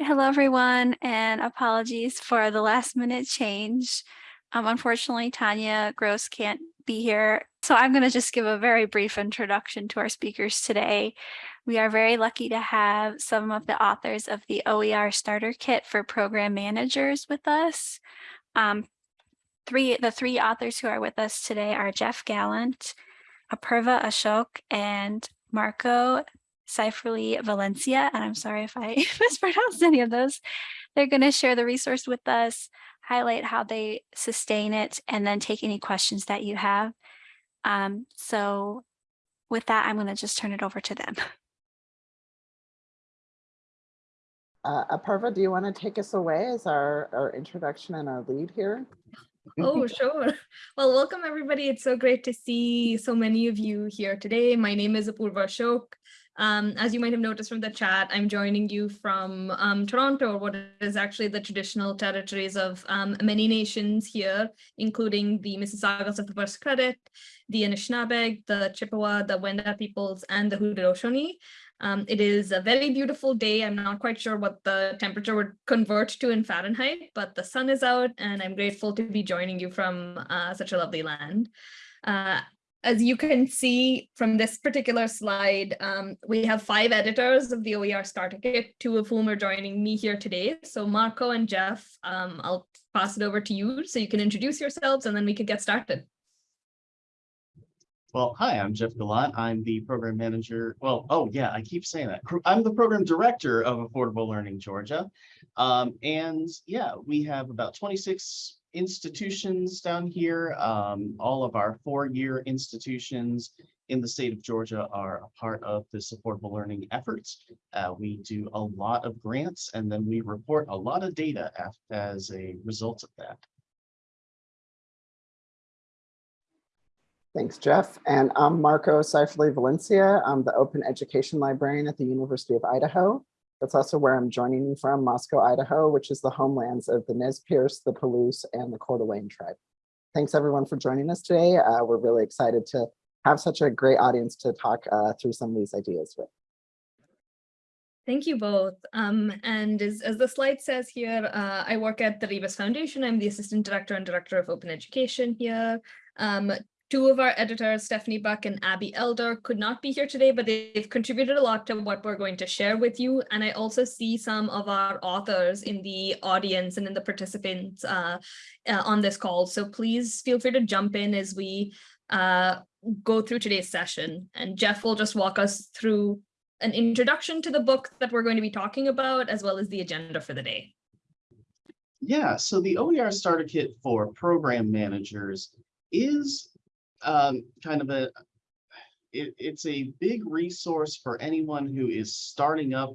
Hello, everyone, and apologies for the last minute change. Um, unfortunately, Tanya Gross can't be here, so I'm going to just give a very brief introduction to our speakers today. We are very lucky to have some of the authors of the OER Starter Kit for Program Managers with us. Um, three, the three authors who are with us today are Jeff Gallant, Apurva Ashok, and Marco Seiferle Valencia, and I'm sorry if I mispronounced any of those. They're going to share the resource with us, highlight how they sustain it, and then take any questions that you have. Um, so with that, I'm going to just turn it over to them. Uh, Apurva, do you want to take us away as our, our introduction and our lead here? Oh, sure. Well, welcome everybody. It's so great to see so many of you here today. My name is Apurva Ashok. Um, as you might have noticed from the chat, I'm joining you from um, Toronto, what is actually the traditional territories of um, many nations here, including the Mississaugas of the First Credit, the Anishinaabe, the Chippewa, the Wendat peoples, and the Haudenosaunee. Um, it is a very beautiful day. I'm not quite sure what the temperature would convert to in Fahrenheit, but the sun is out and I'm grateful to be joining you from uh, such a lovely land. Uh, as you can see from this particular slide, um, we have five editors of the OER Starter Kit, two of whom are joining me here today. So Marco and Jeff, um, I'll pass it over to you so you can introduce yourselves and then we could get started. Well, hi, I'm Jeff Gallant. I'm the program manager. Well, oh yeah, I keep saying that. I'm the program director of Affordable Learning Georgia. Um, and yeah, we have about 26 institutions down here. Um, all of our four-year institutions in the state of Georgia are a part of this affordable learning efforts. Uh, we do a lot of grants and then we report a lot of data as a result of that. Thanks, Jeff. And I'm Marco Seiferle Valencia. I'm the Open Education Librarian at the University of Idaho. That's also where I'm joining you from, Moscow, Idaho, which is the homelands of the Nez Perce, the Palouse, and the Coeur d'Alene tribe. Thanks everyone for joining us today. Uh, we're really excited to have such a great audience to talk uh, through some of these ideas with. Thank you both. Um, and as, as, the slide says here, uh, I work at the Rebus Foundation. I'm the Assistant Director and Director of Open Education here. Um, Two of our editors, Stephanie Buck and Abby Elder, could not be here today, but they've contributed a lot to what we're going to share with you. And I also see some of our authors in the audience and in the participants uh, uh, on this call. So please feel free to jump in as we uh, go through today's session. And Jeff will just walk us through an introduction to the book that we're going to be talking about, as well as the agenda for the day. Yeah, so the OER Starter Kit for program managers is um, kind of a, it, it's a big resource for anyone who is starting up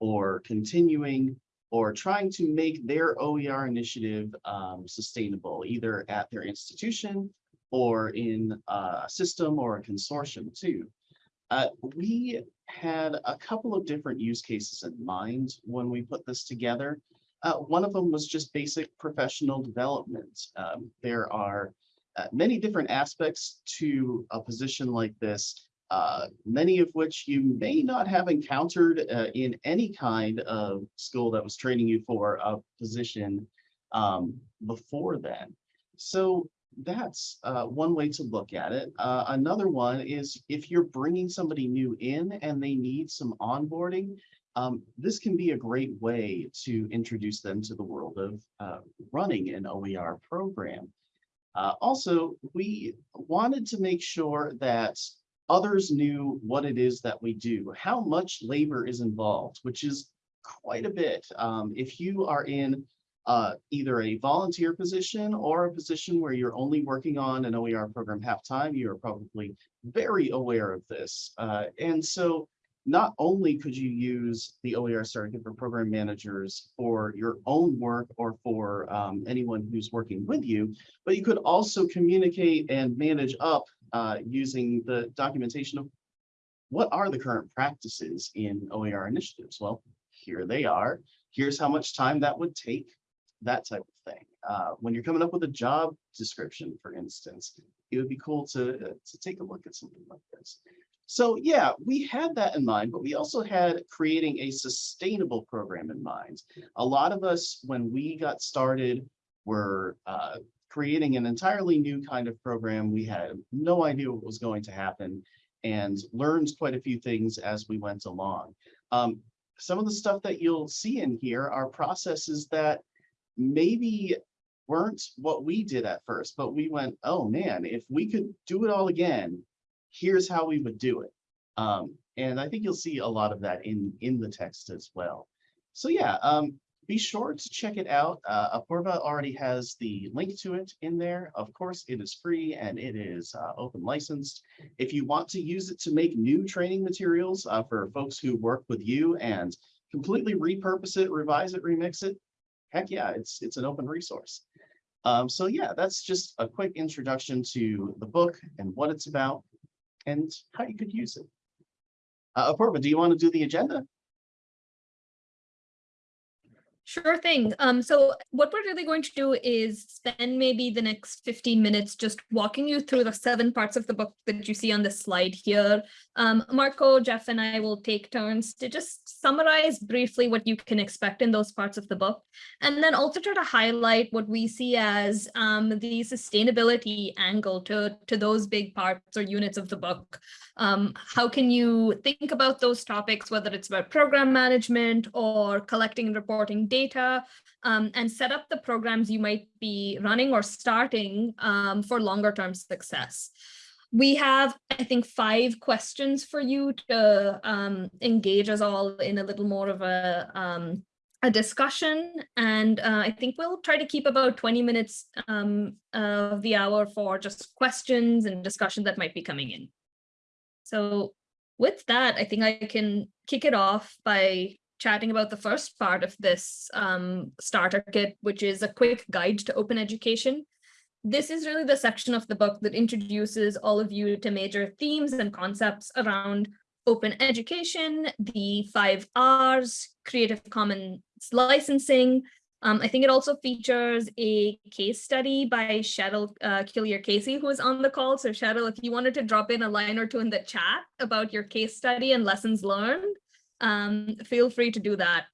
or continuing or trying to make their OER initiative um, sustainable, either at their institution or in a system or a consortium too. Uh, we had a couple of different use cases in mind when we put this together. Uh, one of them was just basic professional development. Um, there are uh, many different aspects to a position like this, uh, many of which you may not have encountered uh, in any kind of school that was training you for a position um, before then. So that's uh, one way to look at it. Uh, another one is if you're bringing somebody new in and they need some onboarding, um, this can be a great way to introduce them to the world of uh, running an OER program. Uh, also, we wanted to make sure that others knew what it is that we do, how much labor is involved, which is quite a bit. Um, if you are in uh, either a volunteer position or a position where you're only working on an OER program half-time, you are probably very aware of this. Uh, and so not only could you use the OER Kit for program managers for your own work or for um, anyone who's working with you, but you could also communicate and manage up uh, using the documentation of what are the current practices in OER initiatives? Well, here they are. Here's how much time that would take, that type of thing. Uh, when you're coming up with a job description, for instance, it would be cool to, uh, to take a look at something like this. So yeah, we had that in mind, but we also had creating a sustainable program in mind. A lot of us, when we got started, were uh, creating an entirely new kind of program. We had no idea what was going to happen and learned quite a few things as we went along. Um, some of the stuff that you'll see in here are processes that maybe weren't what we did at first, but we went, oh man, if we could do it all again, here's how we would do it. Um, and I think you'll see a lot of that in, in the text as well. So yeah, um, be sure to check it out. Uh, already has the link to it in there. Of course, it is free and it is uh, open licensed. If you want to use it to make new training materials uh, for folks who work with you and completely repurpose it, revise it, remix it, heck yeah, it's, it's an open resource. Um, so yeah, that's just a quick introduction to the book and what it's about and how you could use it. Uh, Apurva, do you want to do the agenda? Sure thing. Um, so what we're really going to do is spend maybe the next 15 minutes just walking you through the seven parts of the book that you see on the slide here. Um, Marco, Jeff, and I will take turns to just summarize briefly what you can expect in those parts of the book, and then also try to highlight what we see as um, the sustainability angle to, to those big parts or units of the book. Um, how can you think about those topics, whether it's about program management or collecting and reporting data, um, and set up the programs you might be running or starting um, for longer term success. We have, I think, five questions for you to um, engage us all in a little more of a, um, a discussion. And uh, I think we'll try to keep about 20 minutes um, of the hour for just questions and discussion that might be coming in. So with that, I think I can kick it off by chatting about the first part of this um, starter kit, which is a quick guide to open education. This is really the section of the book that introduces all of you to major themes and concepts around open education, the five R's, Creative Commons licensing, um, I think it also features a case study by Cheryl uh, Cuillier Casey, who is on the call. So Cheryl, if you wanted to drop in a line or two in the chat about your case study and lessons learned, um, feel free to do that.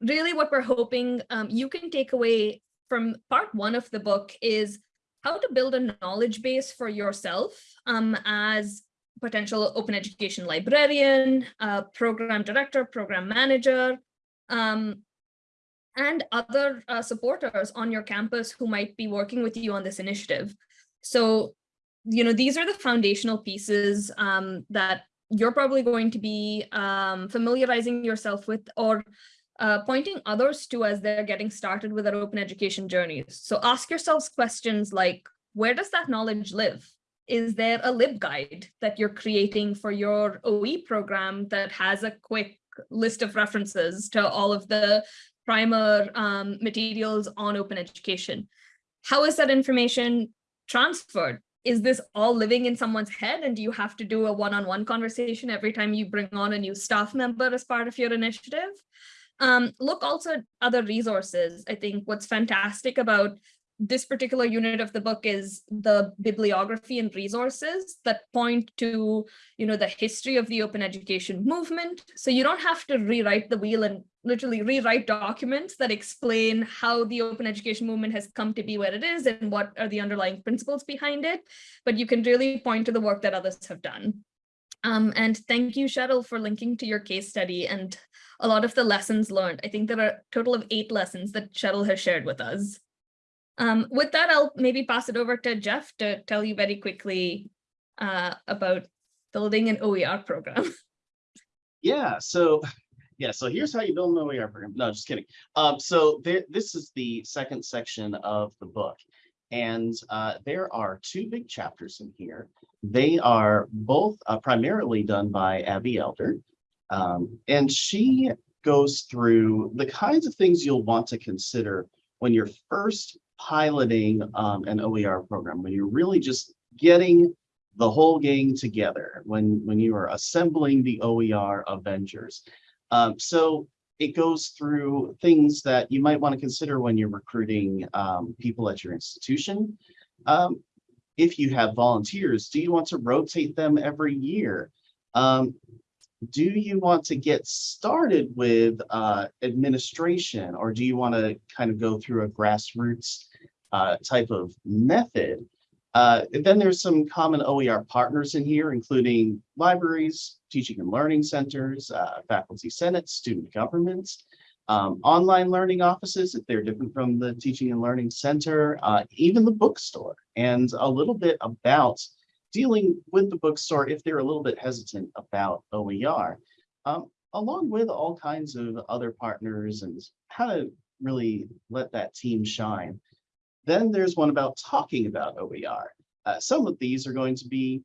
Really what we're hoping um, you can take away from part one of the book is how to build a knowledge base for yourself um, as potential open education librarian, uh, program director, program manager, um, and other uh, supporters on your campus who might be working with you on this initiative. So, you know, these are the foundational pieces um, that you're probably going to be um, familiarizing yourself with or uh, pointing others to as they're getting started with their open education journeys. So ask yourselves questions like, where does that knowledge live? Is there a LibGuide that you're creating for your OE program that has a quick list of references to all of the primer um, materials on open education. How is that information transferred? Is this all living in someone's head and do you have to do a one-on-one -on -one conversation every time you bring on a new staff member as part of your initiative? Um, look also at other resources. I think what's fantastic about this particular unit of the book is the bibliography and resources that point to, you know, the history of the open education movement. So you don't have to rewrite the wheel and literally rewrite documents that explain how the open education movement has come to be where it is and what are the underlying principles behind it. But you can really point to the work that others have done. Um, and thank you, Cheryl, for linking to your case study and a lot of the lessons learned. I think there are a total of eight lessons that Cheryl has shared with us. Um, with that, I'll maybe pass it over to Jeff to tell you very quickly uh, about building an OER program. Yeah, so yeah, so here's how you build an OER program. No, just kidding. Um, so there, this is the second section of the book. And uh, there are two big chapters in here. They are both uh, primarily done by Abby Elder. Um, and she goes through the kinds of things you'll want to consider when you're first piloting um, an OER program, when you're really just getting the whole gang together, when, when you are assembling the OER Avengers. Um, so it goes through things that you might want to consider when you're recruiting um, people at your institution. Um, if you have volunteers, do you want to rotate them every year? Um, do you want to get started with uh, administration or do you want to kind of go through a grassroots uh, type of method? Uh, and then there's some common OER partners in here, including libraries, teaching and learning centers, uh, faculty senate, student governments, um, online learning offices, if they're different from the teaching and learning center, uh, even the bookstore, and a little bit about dealing with the bookstore if they're a little bit hesitant about OER, um, along with all kinds of other partners and how to really let that team shine. Then there's one about talking about OER. Uh, some of these are going to be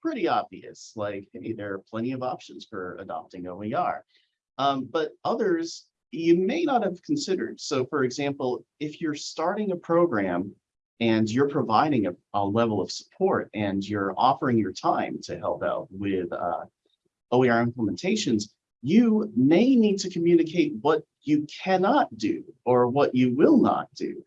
pretty obvious, like hey, there are plenty of options for adopting OER. Um, but others you may not have considered. So for example, if you're starting a program and you're providing a, a level of support and you're offering your time to help out with uh, OER implementations, you may need to communicate what you cannot do or what you will not do,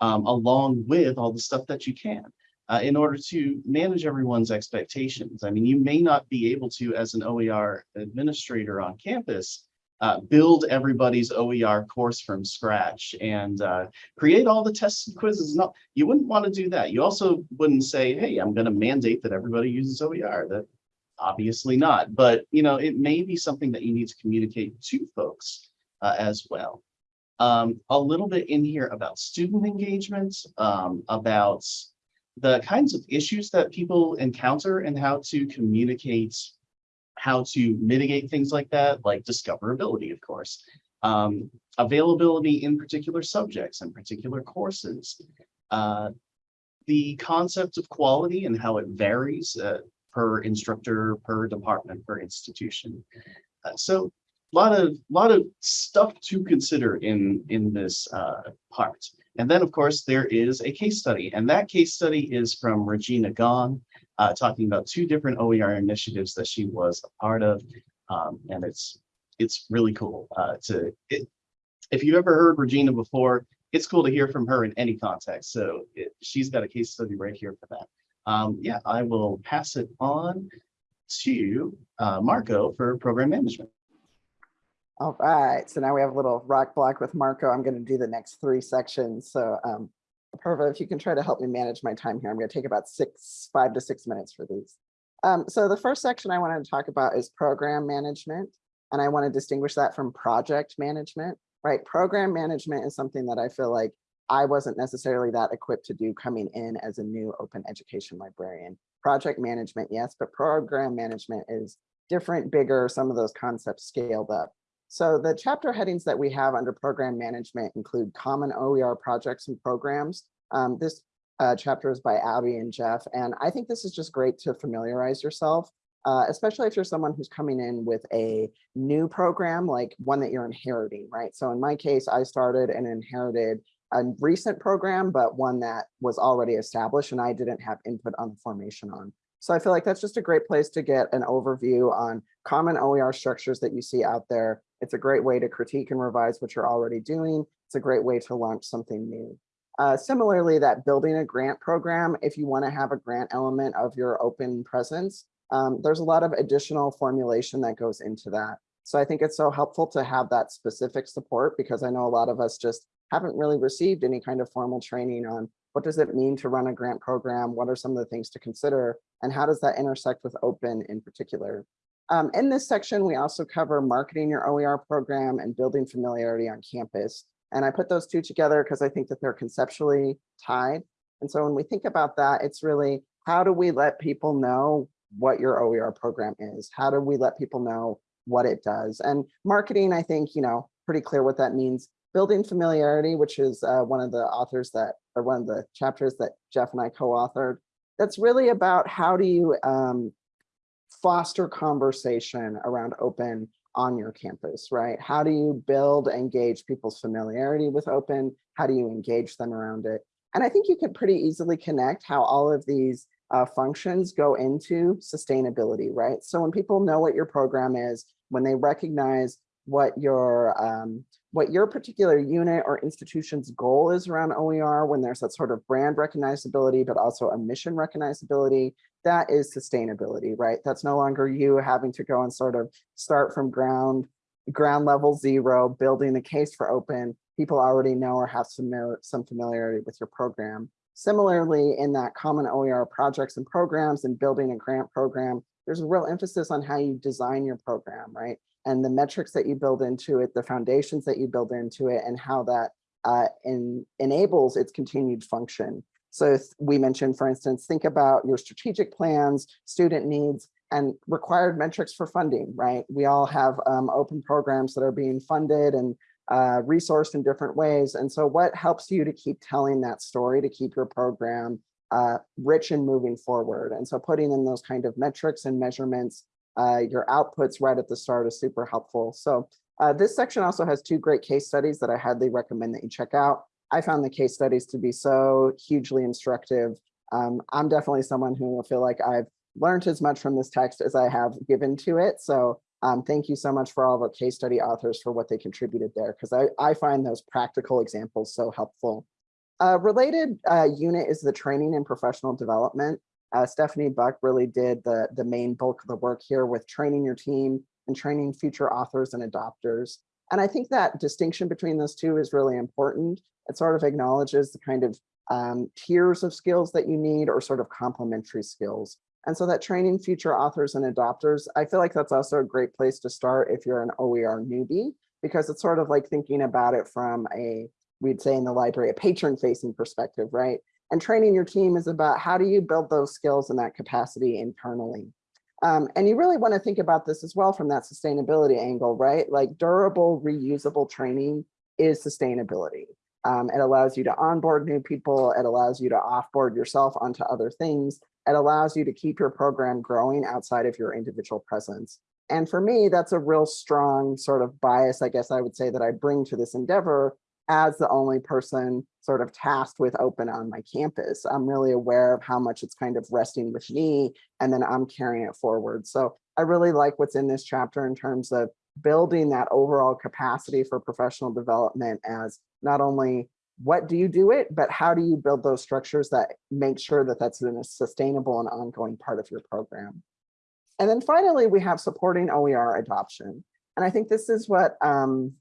um, along with all the stuff that you can. Uh, in order to manage everyone's expectations. I mean, you may not be able to, as an OER administrator on campus, uh, build everybody's OER course from scratch and uh, create all the tests and quizzes. No, you wouldn't want to do that. You also wouldn't say, hey, I'm going to mandate that everybody uses OER. That obviously not. But, you know, it may be something that you need to communicate to folks uh, as well. Um, a little bit in here about student engagement, um, about the kinds of issues that people encounter and how to communicate how to mitigate things like that, like discoverability, of course, um, availability in particular subjects and particular courses, uh, the concept of quality and how it varies uh, per instructor, per department, per institution. Uh, so lot of lot of stuff to consider in in this uh, part. And then, of course, there is a case study, and that case study is from Regina Gong, uh, talking about two different OER initiatives that she was a part of, um, and it's it's really cool uh, to. It, if you've ever heard Regina before, it's cool to hear from her in any context. So it, she's got a case study right here for that. Um, yeah, I will pass it on to uh, Marco for program management. All right, so now we have a little rock block with Marco. I'm going to do the next three sections. So um, Apurva, if you can try to help me manage my time here, I'm going to take about six, five to six minutes for these. Um, so the first section I wanted to talk about is program management, and I want to distinguish that from project management, right? Program management is something that I feel like I wasn't necessarily that equipped to do coming in as a new open education librarian. Project management, yes, but program management is different, bigger, some of those concepts scaled up. So the chapter headings that we have under program management include common OER projects and programs. Um, this uh, chapter is by Abby and Jeff, and I think this is just great to familiarize yourself, uh, especially if you're someone who's coming in with a new program, like one that you're inheriting, right? So in my case, I started and inherited a recent program, but one that was already established and I didn't have input on the formation on. So I feel like that's just a great place to get an overview on common OER structures that you see out there it's a great way to critique and revise what you're already doing. It's a great way to launch something new. Uh, similarly, that building a grant program, if you want to have a grant element of your open presence, um, there's a lot of additional formulation that goes into that. So I think it's so helpful to have that specific support because I know a lot of us just haven't really received any kind of formal training on what does it mean to run a grant program? What are some of the things to consider? And how does that intersect with open in particular? Um, in this section, we also cover marketing your OER program and building familiarity on campus. And I put those two together because I think that they're conceptually tied. And so when we think about that, it's really how do we let people know what your OER program is? How do we let people know what it does? And marketing, I think, you know, pretty clear what that means. Building familiarity, which is uh, one of the authors that, or one of the chapters that Jeff and I co-authored. That's really about how do you um, foster conversation around open on your campus, right? How do you build, engage people's familiarity with open? How do you engage them around it? And I think you could pretty easily connect how all of these uh, functions go into sustainability, right? So when people know what your program is, when they recognize what your um, what your particular unit or institution's goal is around OER when there's that sort of brand recognizability, but also a mission recognizability, that is sustainability, right? That's no longer you having to go and sort of start from ground, ground level zero, building the case for open. People already know or have some, some familiarity with your program. Similarly, in that common OER projects and programs and building a grant program, there's a real emphasis on how you design your program, right? And the metrics that you build into it, the foundations that you build into it, and how that uh, in, enables its continued function. So we mentioned, for instance, think about your strategic plans, student needs, and required metrics for funding, right? We all have um, open programs that are being funded and uh, resourced in different ways. And so what helps you to keep telling that story, to keep your program uh, rich and moving forward? And so putting in those kind of metrics and measurements uh, your outputs right at the start is super helpful. So uh, this section also has two great case studies that I highly recommend that you check out. I found the case studies to be so hugely instructive. Um, I'm definitely someone who will feel like I've learned as much from this text as I have given to it. So um, thank you so much for all of our case study authors for what they contributed there, because I, I find those practical examples so helpful. A related uh, unit is the training and professional development. Uh, Stephanie Buck really did the, the main bulk of the work here with training your team and training future authors and adopters. And I think that distinction between those two is really important. It sort of acknowledges the kind of um, tiers of skills that you need or sort of complementary skills. And so that training future authors and adopters, I feel like that's also a great place to start if you're an OER newbie, because it's sort of like thinking about it from a, we'd say in the library, a patron facing perspective, right? And training your team is about how do you build those skills and that capacity internally. Um, and you really want to think about this as well from that sustainability angle, right? Like durable, reusable training is sustainability. Um, it allows you to onboard new people. It allows you to offboard yourself onto other things. It allows you to keep your program growing outside of your individual presence. And for me, that's a real strong sort of bias, I guess I would say that I bring to this endeavor as the only person sort of tasked with open on my campus. I'm really aware of how much it's kind of resting with me and then I'm carrying it forward. So I really like what's in this chapter in terms of building that overall capacity for professional development as not only what do you do it, but how do you build those structures that make sure that that's a sustainable and ongoing part of your program. And then finally, we have supporting OER adoption. And I think this is what um,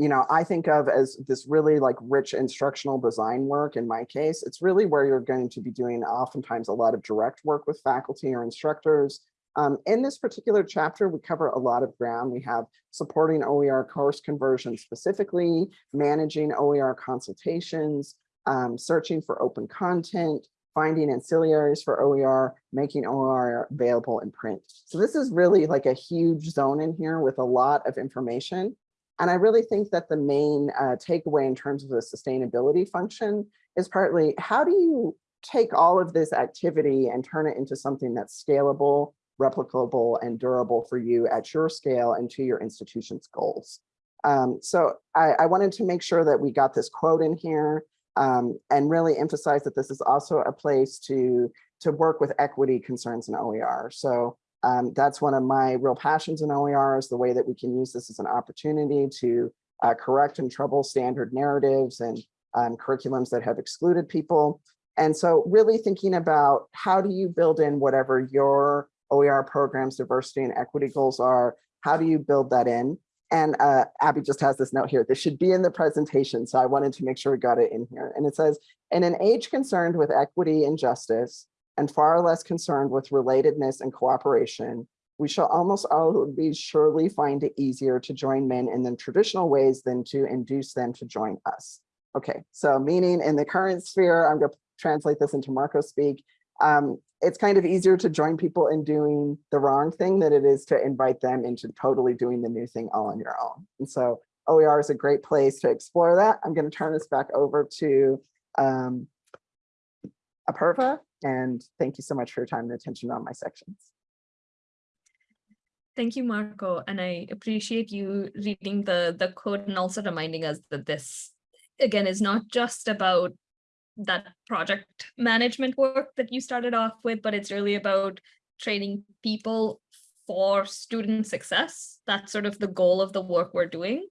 you know, I think of as this really like rich instructional design work in my case, it's really where you're going to be doing oftentimes a lot of direct work with faculty or instructors. Um, in this particular chapter, we cover a lot of ground. We have supporting OER course conversion specifically, managing OER consultations, um, searching for open content, finding ancillaries for OER, making OER available in print. So this is really like a huge zone in here with a lot of information. And I really think that the main uh, takeaway in terms of the sustainability function is partly how do you take all of this activity and turn it into something that's scalable, replicable, and durable for you at your scale and to your institution's goals. Um, so I, I, wanted to make sure that we got this quote in here um, and really emphasize that this is also a place to, to work with equity concerns in OER. So um, that's one of my real passions in OER is the way that we can use this as an opportunity to uh, correct and trouble standard narratives and um, curriculums that have excluded people. And so really thinking about how do you build in whatever your OER programs diversity and equity goals are, how do you build that in? And uh, Abby just has this note here, this should be in the presentation. So I wanted to make sure we got it in here. And it says, in an age concerned with equity and justice, and far less concerned with relatedness and cooperation, we shall almost always surely find it easier to join men in the traditional ways than to induce them to join us. Okay, so meaning in the current sphere, I'm going to translate this into Marco speak. Um, it's kind of easier to join people in doing the wrong thing than it is to invite them into totally doing the new thing all on your own. And so OER is a great place to explore that. I'm going to turn this back over to um, Apurva and thank you so much for your time and attention on my sections. Thank you, Marco. And I appreciate you reading the, the code and also reminding us that this, again, is not just about that project management work that you started off with, but it's really about training people for student success. That's sort of the goal of the work we're doing.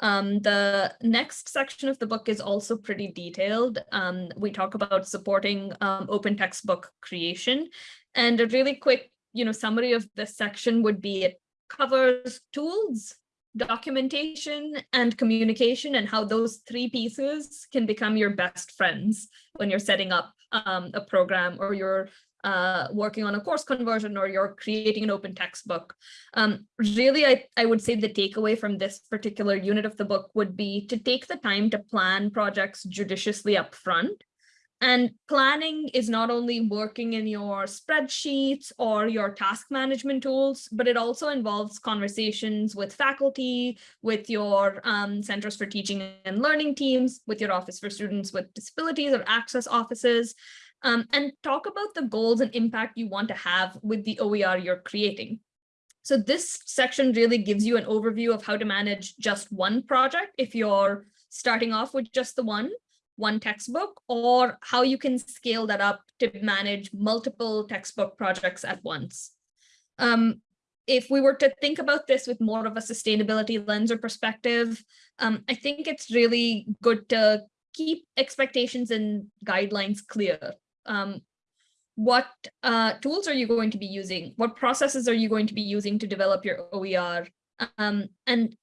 Um, the next section of the book is also pretty detailed. Um, we talk about supporting um, open textbook creation. And a really quick, you know, summary of this section would be it covers tools, documentation, and communication, and how those three pieces can become your best friends when you're setting up um, a program or you're uh, working on a course conversion or you're creating an open textbook. Um, really, I, I would say the takeaway from this particular unit of the book would be to take the time to plan projects judiciously up front. And planning is not only working in your spreadsheets or your task management tools, but it also involves conversations with faculty, with your um, Centers for Teaching and Learning teams, with your Office for Students with Disabilities or Access offices, um, and talk about the goals and impact you want to have with the OER you're creating. So this section really gives you an overview of how to manage just one project if you're starting off with just the one, one textbook, or how you can scale that up to manage multiple textbook projects at once. Um, if we were to think about this with more of a sustainability lens or perspective, um, I think it's really good to keep expectations and guidelines clear um, what uh, tools are you going to be using? What processes are you going to be using to develop your OER? Um, and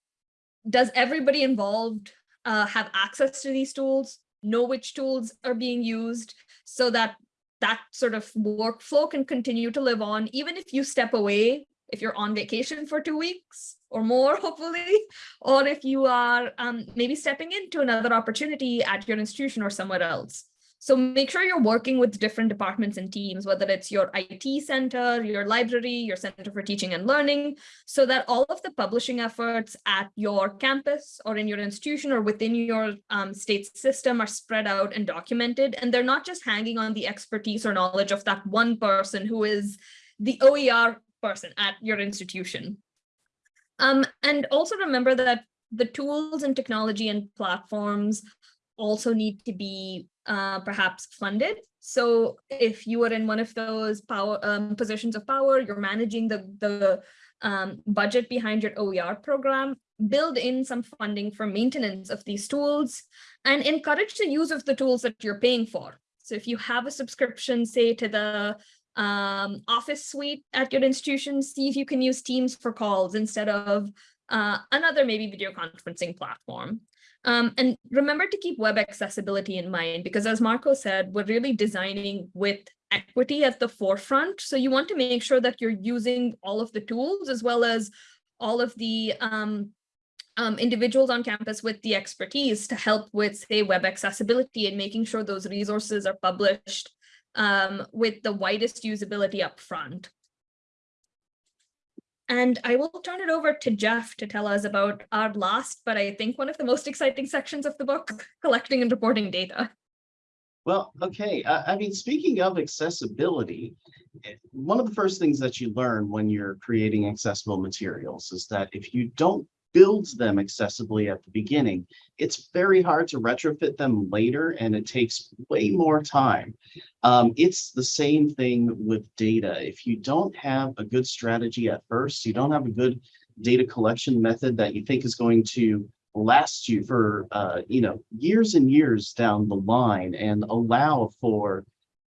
does everybody involved uh, have access to these tools, know which tools are being used so that that sort of workflow can continue to live on, even if you step away, if you're on vacation for two weeks or more, hopefully, or if you are um, maybe stepping into another opportunity at your institution or somewhere else. So make sure you're working with different departments and teams, whether it's your IT center, your library, your Center for Teaching and Learning, so that all of the publishing efforts at your campus or in your institution or within your um, state system are spread out and documented. And they're not just hanging on the expertise or knowledge of that one person who is the OER person at your institution. Um, and also remember that the tools and technology and platforms also need to be uh, perhaps funded. So if you are in one of those power um, positions of power, you're managing the, the um, budget behind your OER program, build in some funding for maintenance of these tools and encourage the use of the tools that you're paying for. So if you have a subscription, say to the um, office suite at your institution, see if you can use Teams for calls instead of uh, another maybe video conferencing platform. Um, and remember to keep web accessibility in mind, because as Marco said, we're really designing with equity at the forefront. So you want to make sure that you're using all of the tools as well as all of the um, um, individuals on campus with the expertise to help with, say, web accessibility and making sure those resources are published um, with the widest usability up front. And I will turn it over to Jeff to tell us about our last, but I think one of the most exciting sections of the book, collecting and reporting data. Well, okay. I, I mean, speaking of accessibility, one of the first things that you learn when you're creating accessible materials is that if you don't build them accessibly at the beginning, it's very hard to retrofit them later and it takes way more time. Um, it's the same thing with data. If you don't have a good strategy at first, you don't have a good data collection method that you think is going to last you for uh, you know years and years down the line and allow for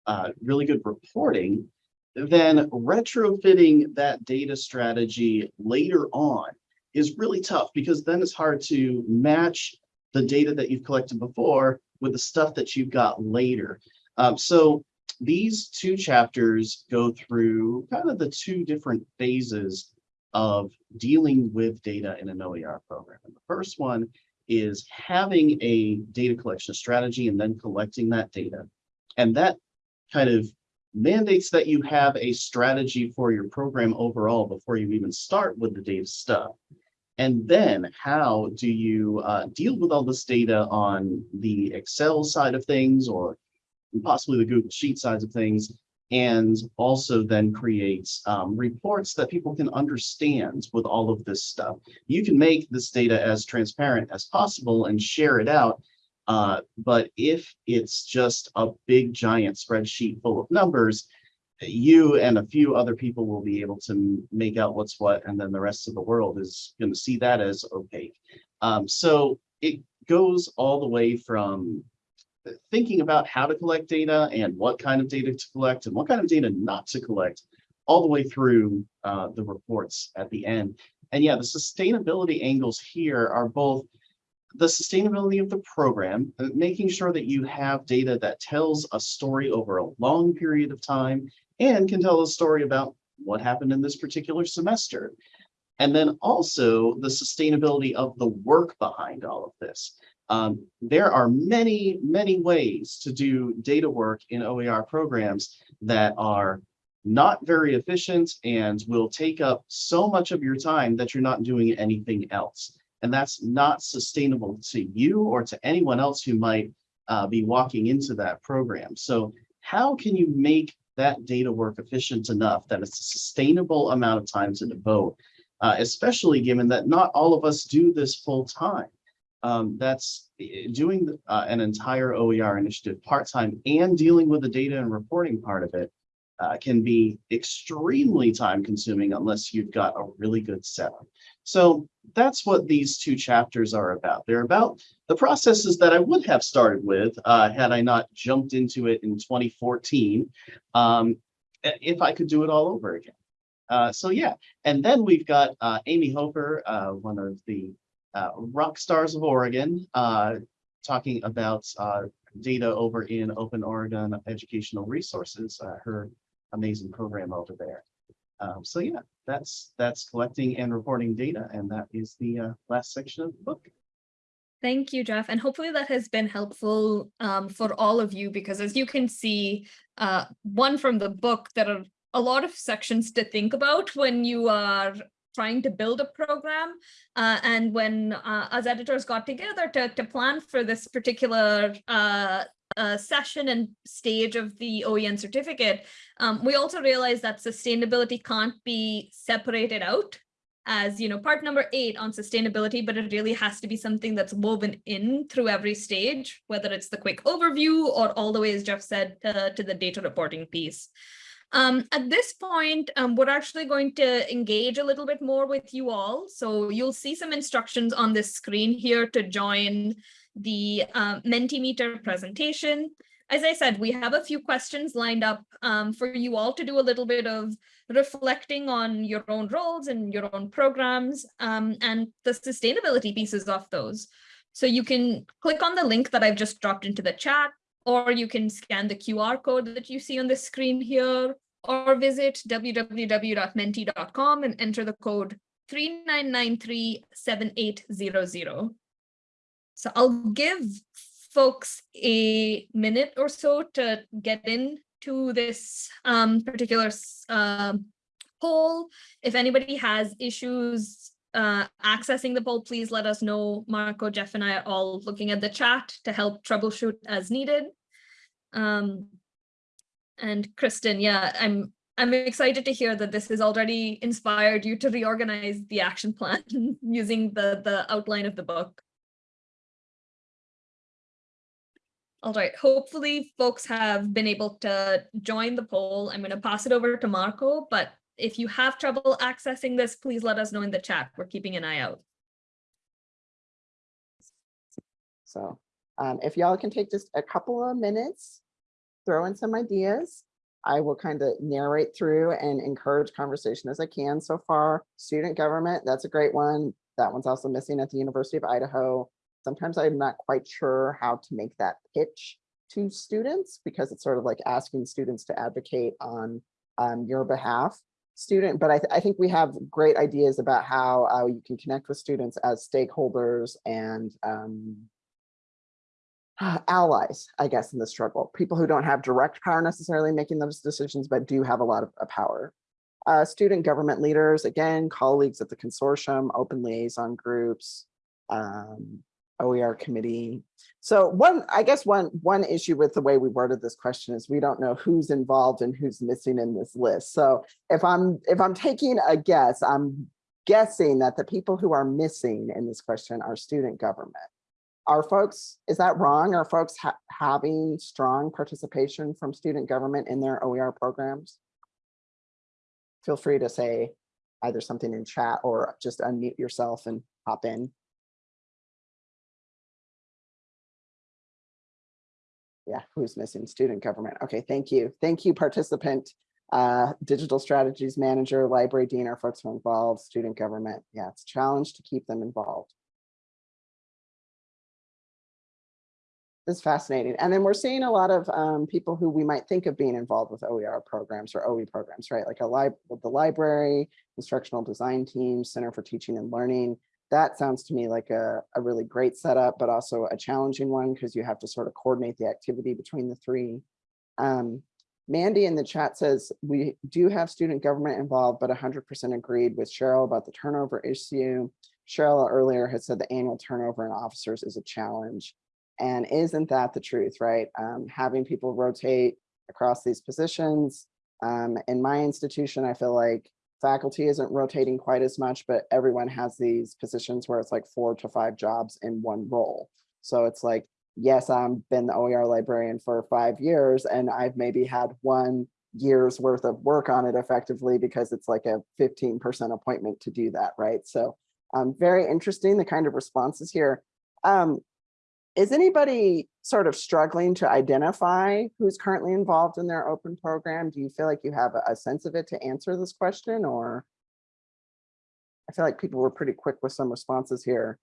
uh, really good reporting, then retrofitting that data strategy later on is really tough because then it's hard to match the data that you've collected before with the stuff that you've got later. Um, so these two chapters go through kind of the two different phases of dealing with data in an OER program. And the first one is having a data collection strategy and then collecting that data. And that kind of mandates that you have a strategy for your program overall before you even start with the data stuff. And then how do you uh, deal with all this data on the Excel side of things or possibly the Google Sheet sides of things, and also then creates um, reports that people can understand with all of this stuff. You can make this data as transparent as possible and share it out. Uh, but if it's just a big giant spreadsheet full of numbers, you and a few other people will be able to make out what's what, and then the rest of the world is going to see that as opaque. Um, so it goes all the way from thinking about how to collect data and what kind of data to collect and what kind of data not to collect, all the way through uh, the reports at the end. And yeah, the sustainability angles here are both the sustainability of the program, uh, making sure that you have data that tells a story over a long period of time and can tell a story about what happened in this particular semester. And then also the sustainability of the work behind all of this. Um, there are many, many ways to do data work in OER programs that are not very efficient and will take up so much of your time that you're not doing anything else. And that's not sustainable to you or to anyone else who might uh, be walking into that program. So how can you make that data work efficient enough that it's a sustainable amount of time to devote, uh, especially given that not all of us do this full time. Um, that's eh, doing uh, an entire OER initiative part-time and dealing with the data and reporting part of it uh, can be extremely time consuming unless you've got a really good setup. So that's what these two chapters are about. They're about the processes that I would have started with uh, had I not jumped into it in 2014, um, if I could do it all over again. Uh, so yeah, and then we've got uh, Amy Hofer, uh, one of the uh, rock stars of Oregon, talking about data over in Open Oregon Educational Resources, uh, her amazing program over there. Um, so yeah, that's that's collecting and reporting data, and that is the uh, last section of the book. Thank you, Jeff. And hopefully that has been helpful um, for all of you because as you can see, uh, one from the book, there are a lot of sections to think about when you are trying to build a program. Uh, and when uh, us editors got together to, to plan for this particular uh, uh, session and stage of the OEN certificate, um, we also realized that sustainability can't be separated out as you know part number eight on sustainability but it really has to be something that's woven in through every stage whether it's the quick overview or all the way as jeff said uh, to the data reporting piece. Um, at this point um, we're actually going to engage a little bit more with you all. So you'll see some instructions on this screen here to join the uh, mentimeter presentation as I said, we have a few questions lined up um, for you all to do a little bit of reflecting on your own roles and your own programs um, and the sustainability pieces of those. So you can click on the link that I've just dropped into the chat, or you can scan the QR code that you see on the screen here, or visit www.menti.com and enter the code 39937800. So I'll give folks a minute or so to get in to this um, particular um, poll. If anybody has issues uh, accessing the poll, please let us know. Marco, Jeff, and I are all looking at the chat to help troubleshoot as needed. Um, and Kristen, yeah, I'm I'm excited to hear that this has already inspired you to reorganize the action plan using the the outline of the book. All right, hopefully folks have been able to join the poll. I'm going to pass it over to Marco, but if you have trouble accessing this, please let us know in the chat. We're keeping an eye out. So um, if y'all can take just a couple of minutes, throw in some ideas. I will kind of narrate through and encourage conversation as I can so far. Student government, that's a great one. That one's also missing at the University of Idaho. Sometimes I'm not quite sure how to make that pitch to students because it's sort of like asking students to advocate on um, your behalf student, but I, th- I think we have great ideas about how uh, you can connect with students as stakeholders and um, allies, I guess, in the struggle. People who don't have direct power necessarily making those decisions, but do have a lot of uh, power. Uh, student government leaders, again, colleagues at the consortium, open liaison groups, um, OER committee. So one, I guess one, one issue with the way we worded this question is we don't know who's involved and who's missing in this list. So if I'm, if I'm taking a guess, I'm guessing that the people who are missing in this question are student government. Are folks, is that wrong? Are folks ha having strong participation from student government in their OER programs? feel free to say either something in chat or just unmute yourself and hop in. Yeah, who's missing? Student government. Okay, thank you. Thank you, participant. Uh, digital strategies manager, library dean, our folks who are involved, student government. Yeah, it's a challenge to keep them involved. It's fascinating. And then we're seeing a lot of um, people who we might think of being involved with OER programs or OE programs, right? Like a lib the library, instructional design team, Center for Teaching and Learning. That sounds to me like a, a really great setup, but also a challenging one because you have to sort of coordinate the activity between the three. Um, Mandy in the chat says, we do have student government involved, but 100% agreed with Cheryl about the turnover issue. Cheryl earlier had said the annual turnover in officers is a challenge. And isn't that the truth, right? Um, having people rotate across these positions. Um, in my institution, I feel like faculty isn't rotating quite as much, but everyone has these positions where it's like four to five jobs in one role. So it's like, yes, I've been the OER librarian for five years and I've maybe had one year's worth of work on it effectively because it's like a 15% appointment to do that, right? So um, very interesting, the kind of responses here. Um, is anybody sort of struggling to identify who's currently involved in their open program? Do you feel like you have a, sense of it to answer this question or? I feel like people were pretty quick with some responses here.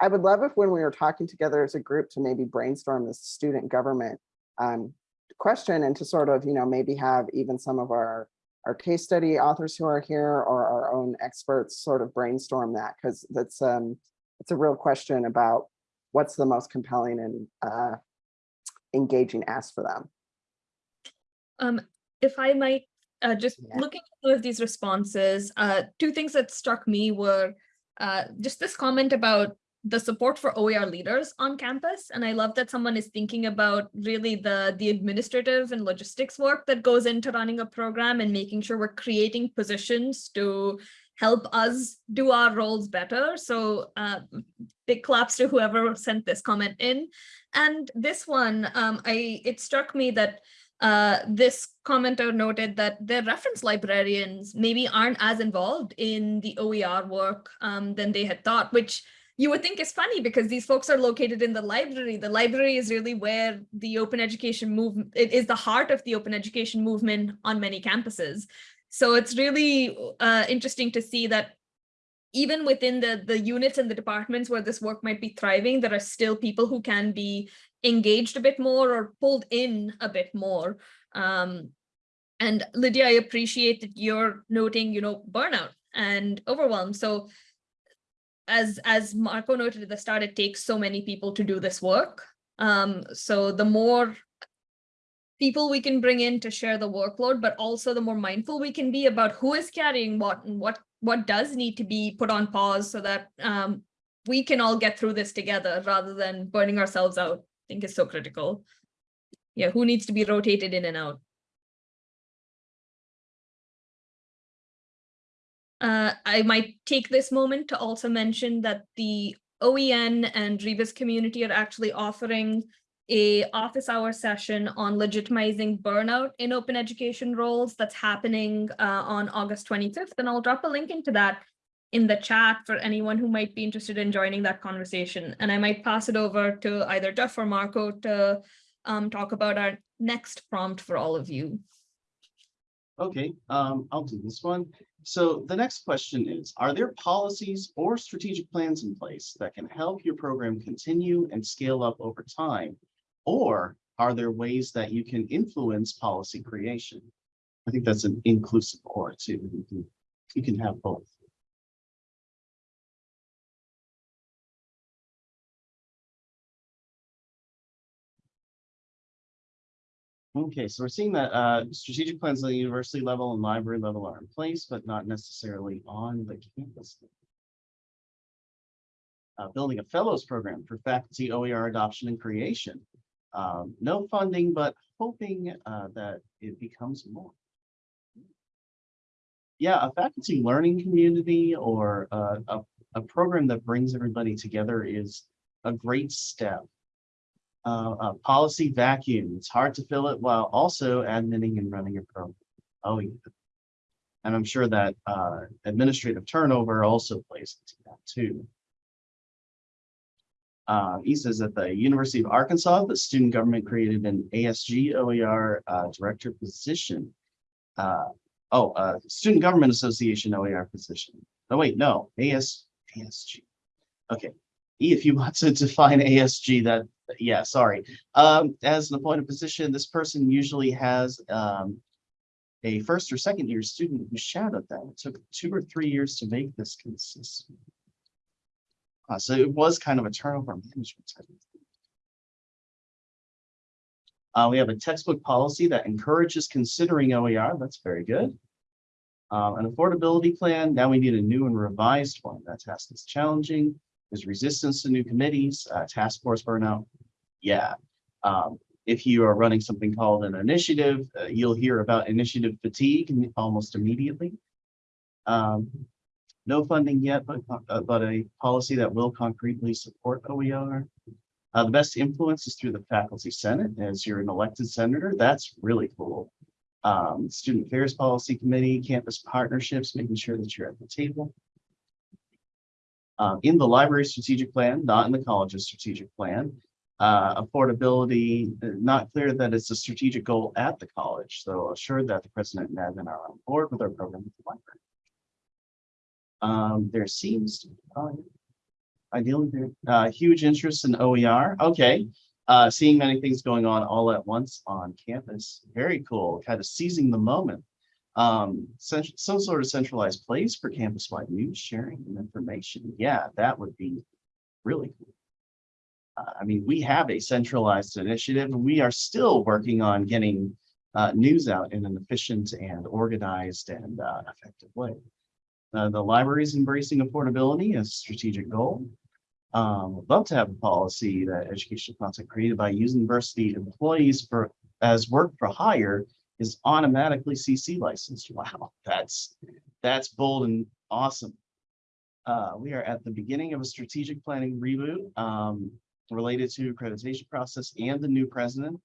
I would love if when we were talking together as a group to maybe brainstorm this student government um, question and to sort of, you know, maybe have even some of our our case study authors who are here or our own experts sort of brainstorm that because that's um, it's a real question about what's the most compelling and uh, engaging ask for them. Um, if I might, uh, just Yeah. looking at some of these responses, uh, two things that struck me were uh, just this comment about the support for OER leaders on campus. And I love that someone is thinking about really the, the administrative and logistics work that goes into running a program and making sure we're creating positions to help us do our roles better. So uh, big claps to whoever sent this comment in. And this one, um, I it struck me that uh, this commenter noted that their reference librarians maybe aren't as involved in the OER work um, than they had thought, which you would think is funny because these folks are located in the library. The library is really where the open education movement, it is the heart of the open education movement on many campuses. So it's really uh, interesting to see that even within the, the units and the departments where this work might be thriving, there are still people who can be engaged a bit more or pulled in a bit more. Um, and Lydia, I appreciate that you're noting, you know, burnout and overwhelm. So as, as Marco noted at the start, it takes so many people to do this work. Um, so the more people we can bring in to share the workload, but also the more mindful we can be about who is carrying what and what what does need to be put on pause so that um, we can all get through this together rather than burning ourselves out, I think is so critical. Yeah, who needs to be rotated in and out? Uh, I might take this moment to also mention that the OEN and Rebus community are actually offering a office hour session on legitimizing burnout in open education roles that's happening uh, on August 25th. And I'll drop a link into that in the chat for anyone who might be interested in joining that conversation. And I might pass it over to either Jeff or Marco to um, talk about our next prompt for all of you. Okay, um, I'll do this one. So the next question is, are there policies or strategic plans in place that can help your program continue and scale up over time? Or are there ways that you can influence policy creation? I think that's an inclusive or too. You can, you can have both. Okay, so we're seeing that uh, strategic plans at the university level and library level are in place, but not necessarily on the campus. Uh, building a fellows program for faculty OER adoption and creation. Um, no funding, but hoping uh, that it becomes more. Yeah, a faculty learning community or uh, a, a program that brings everybody together is a great step uh, a policy vacuum. It's hard to fill it while also admitting and running a program. Oh, yeah. And I'm sure that uh, administrative turnover also plays into that too. Uh, he says at the University of Arkansas, the student government created an ASG OER uh, director position. Uh, oh, uh, Student Government Association OER position. Oh, wait, no, AS, ASG. Okay, if you want to define ASG, that, yeah, sorry. Um, as an appointed position, this person usually has um, a first or second year student who shadowed them. It took two or three years to make this consistent. Uh, so it was kind of a turnover management type. Uh, we have a textbook policy that encourages considering OER. That's very good. Um, an affordability plan. Now we need a new and revised one. That task is challenging. There's resistance to new committees, uh, task force burnout. Yeah. Um, if you are running something called an initiative, uh, you'll hear about initiative fatigue almost immediately. Um, no funding yet, but, uh, but a policy that will concretely support OER. Uh, the best influence is through the faculty senate as you're an elected senator. That's really cool. Um, student affairs policy committee, campus partnerships, making sure that you're at the table. Uh, in the library strategic plan, not in the college's strategic plan. Uh, affordability, not clear that it's a strategic goal at the college, so assured that the president and admin are on board with our program at the library. Um, there seems to be, ideally, there, uh, huge interest in OER. Okay. Uh, seeing many things going on all at once on campus. Very cool. Kind of seizing the moment. Um, some sort of centralized place for campus-wide news sharing and information. Yeah, that would be really cool. Uh, I mean, we have a centralized initiative and we are still working on getting uh, news out in an efficient and organized and uh, effective way. Uh, the library is embracing affordability as a strategic goal. Um, would love to have a policy that educational content created by university employees for as work for hire is automatically CC licensed. Wow, that's that's bold and awesome. Uh, we are at the beginning of a strategic planning reboot um, related to accreditation process and the new president.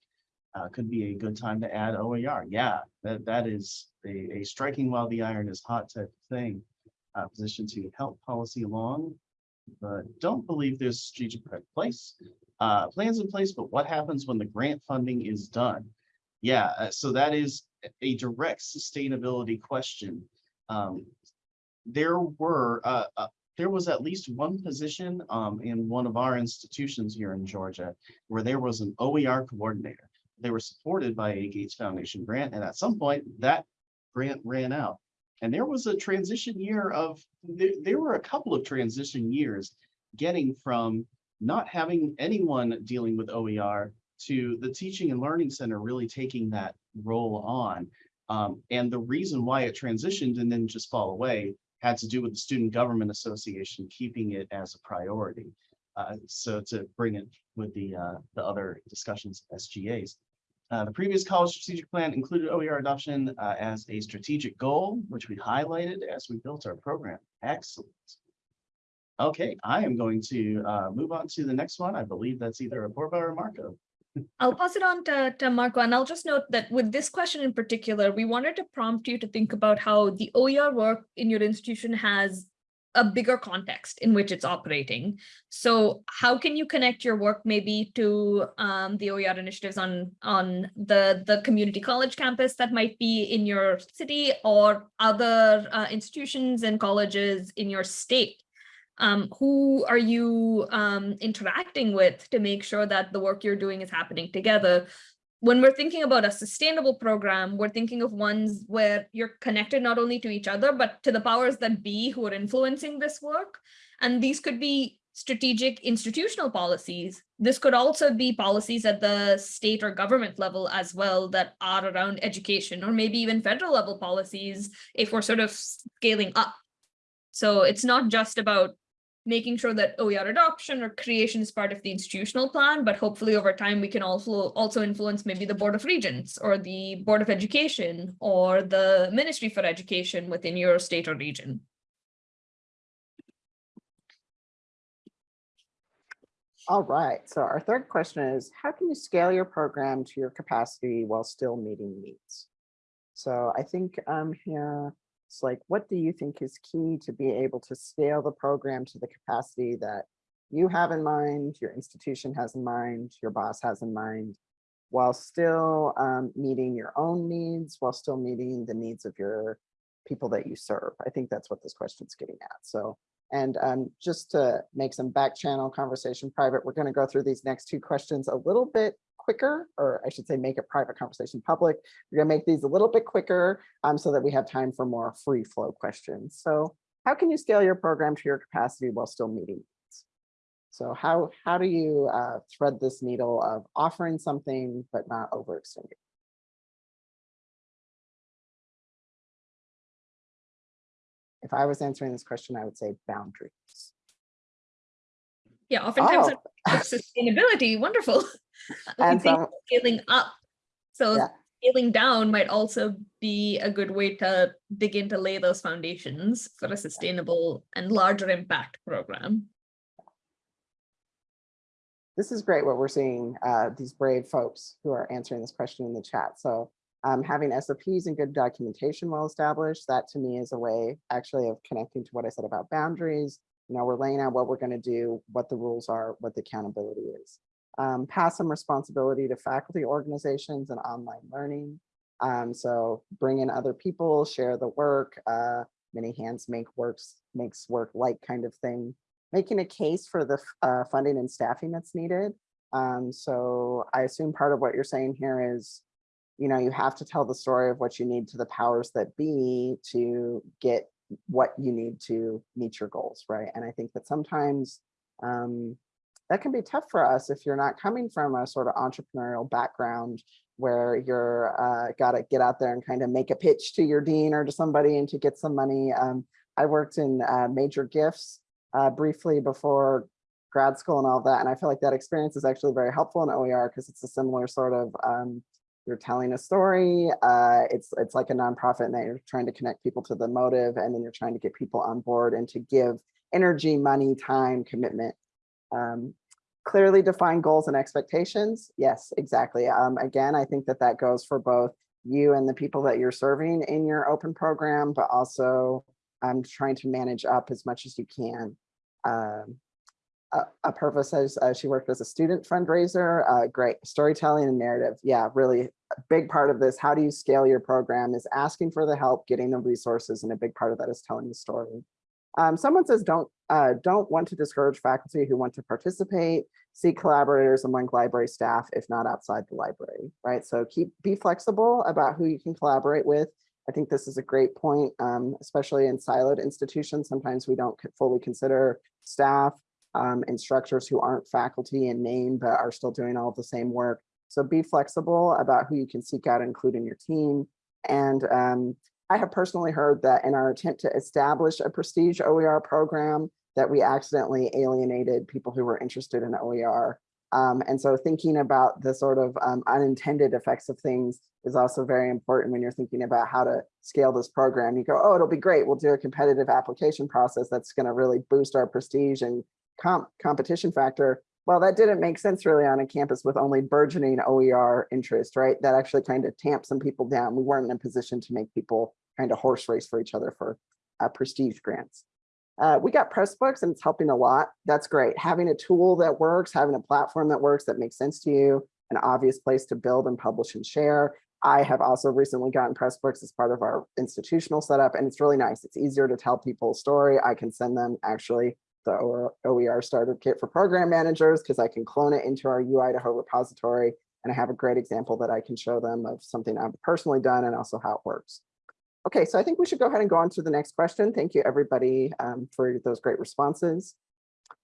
Uh, could be a good time to add OER. Yeah, that, that is a, a striking while the iron is hot type of thing. Uh, position to help policy along, but don't believe there's strategic place. Uh, plans in place, but what happens when the grant funding is done? Yeah, uh, so that is a direct sustainability question. Um, there were, uh, uh, there was at least one position um, in one of our institutions here in Georgia where there was an OER coordinator. They were supported by a Gates Foundation grant, and at some point that grant ran out. And there was a transition year of, there, there were a couple of transition years getting from not having anyone dealing with OER to the teaching and learning center really taking that role on. Um, and the reason why it transitioned and then just fall away had to do with the Student Government Association keeping it as a priority. Uh, so to bring it with the, uh, the other discussions, SGAs. Uh, the previous college strategic plan included OER adoption uh, as a strategic goal, which we highlighted as we built our program. Excellent. Okay, I am going to uh, move on to the next one. I believe that's either Apurva or Marco. I'll pass it on to, to Marco, and I'll just note that with this question in particular, we wanted to prompt you to think about how the OER work in your institution has a bigger context in which it's operating. So how can you connect your work maybe to um, the OER initiatives on, on the, the community college campus that might be in your city or other uh, institutions and colleges in your state? um, who are you um, interacting with to make sure that the work you're doing is happening together? When we're thinking about a sustainable program, we're thinking of ones where you're connected not only to each other, but to the powers that be who are influencing this work. And these could be strategic institutional policies. This could also be policies at the state or government level as well that are around education, or maybe even federal level policies if we're sort of scaling up. So it's not just about making sure that OER adoption or creation is part of the institutional plan, but hopefully over time we can also also influence maybe the Board of Regents or the Board of Education or the Ministry for Education within your state or region. All right, so our third question is, how can you scale your program to your capacity while still meeting needs? So I think um, here, It's like, what do you think is key to be able to scale the program to the capacity that you have in mind, your institution has in mind, your boss has in mind, while still um, meeting your own needs, while still meeting the needs of your people that you serve. I think that's what this question's getting at. So, and um, just to make some back channel conversation private, we're going to go through these next two questions a little bit quicker, or I should say make a private conversation public. We're going to make these a little bit quicker um, so that we have time for more free flow questions. So how can you scale your program to your capacity while still meeting needs? So how, how do you uh, thread this needle of offering something but not overextending? If I was answering this question, I would say boundaries. Yeah, oftentimes Oh. sustainability, wonderful. And think some- scaling up. So Yeah. scaling down might also be a good way to begin to lay those foundations for a sustainable and larger impact program. this is great what we're seeing, uh, these brave folks who are answering this question in the chat. So um, having SOPs and good documentation well established, that to me is a way actually of connecting to what I said about boundaries. You know, we're laying out what we're going to do, what the rules are, what the accountability is. Um, pass some responsibility to faculty organizations and online learning. Um, so bring in other people, share the work, uh, many hands make works, makes work like kind of thing making a case for the uh, funding and staffing that's needed. Um, so I assume part of what you're saying here is, you know, you have to tell the story of what you need to the powers that be to get what you need to meet your goals, right? And I think that sometimes um, that can be tough for us if you're not coming from a sort of entrepreneurial background where you're uh, got to get out there and kind of make a pitch to your dean or to somebody and to get some money. Um, I worked in uh, major gifts uh, briefly before grad school and all that. And I feel like that experience is actually very helpful in OER because it's a similar sort of, um, you're telling a story. Uh, it's, it's like a nonprofit and that you're trying to connect people to the motive and then you're trying to get people on board and to give energy, money, time, commitment. Um, clearly define goals and expectations. Yes, exactly. Um, again, I think that that goes for both you and the people that you're serving in your open program, but also um, trying to manage up as much as you can. Um, uh, Apurva says uh, she worked as a student fundraiser. Uh, great storytelling and narrative. Yeah, really a big part of this. How do you scale your program is asking for the help, getting the resources, and a big part of that is telling the story. Um, someone says don't uh, don't want to discourage faculty who want to participate. Seek collaborators among library staff, if not outside the library, right? So keep be flexible about who you can collaborate with. I think this is a great point, um, especially in siloed institutions. Sometimes we don't fully consider staff, um, instructors who aren't faculty in name, but are still doing all the same work. So be flexible about who you can seek out, include in your team. And um, I have personally heard that in our attempt to establish a prestige OER program, that we accidentally alienated people who were interested in OER. Um, and so thinking about the sort of um, unintended effects of things is also very important when you're thinking about how to scale this program. You go, oh, it'll be great. We'll do a competitive application process that's going to really boost our prestige and comp competition factor. Well, that didn't make sense really on a campus with only burgeoning OER interest, right? That actually kind of tamped some people down. We weren't in a position to make people kind of horse race for each other for uh, prestige grants. Uh, we got Pressbooks and it's helping a lot. That's great. Having a tool that works, having a platform that works, that makes sense to you, an obvious place to build and publish and share. I have also recently gotten Pressbooks as part of our institutional setup, and it's really nice. It's easier to tell people a story. I can send them actually the OER starter kit for program managers because I can clone it into our UIdaho repository. And I have a great example that I can show them of something I've personally done and also how it works. Okay, so I think we should go ahead and go on to the next question. Thank you everybody um, for those great responses.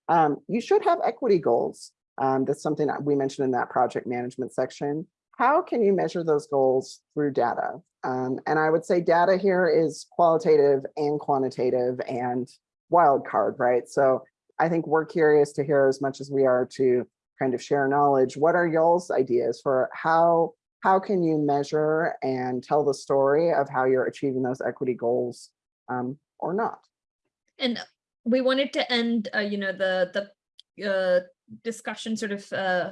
Um, you should have equity goals. Um, that's something that we mentioned in that project management section. How can you measure those goals through data? Um, and I would say data here is qualitative and quantitative and wild card, right? So I think we're curious to hear as much as we are to kind of share knowledge. What are y'all's ideas for how how can you measure and tell the story of how you're achieving those equity goals um, or not? And we wanted to end, uh, you know, the the uh, discussion sort of uh,